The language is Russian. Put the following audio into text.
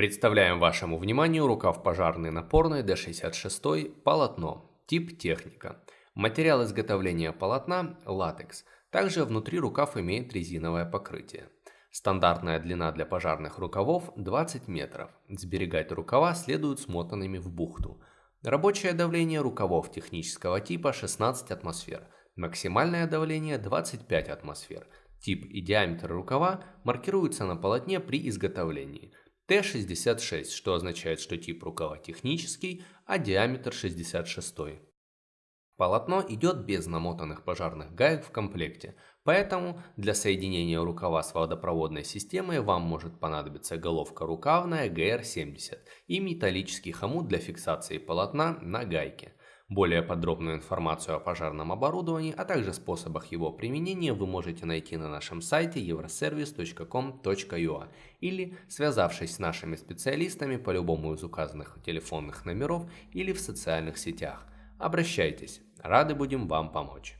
Представляем вашему вниманию рукав пожарный напорный D66 полотно, тип техника. Материал изготовления полотна – латекс. Также внутри рукав имеет резиновое покрытие. Стандартная длина для пожарных рукавов 20 метров. Сберегать рукава следует смотанными в бухту. Рабочее давление рукавов технического типа 16 атмосфер. Максимальное давление 25 атмосфер. Тип и диаметр рукава маркируются на полотне при изготовлении. Т66, что означает, что тип рукава технический, а диаметр 66. Полотно идет без намотанных пожарных гаек в комплекте, поэтому для соединения рукава с водопроводной системой вам может понадобиться головка рукавная GR70 и металлический хомут для фиксации полотна на гайке. Более подробную информацию о пожарном оборудовании, а также способах его применения вы можете найти на нашем сайте euroservice.com.ua или связавшись с нашими специалистами по любому из указанных телефонных номеров или в социальных сетях. Обращайтесь, рады будем вам помочь.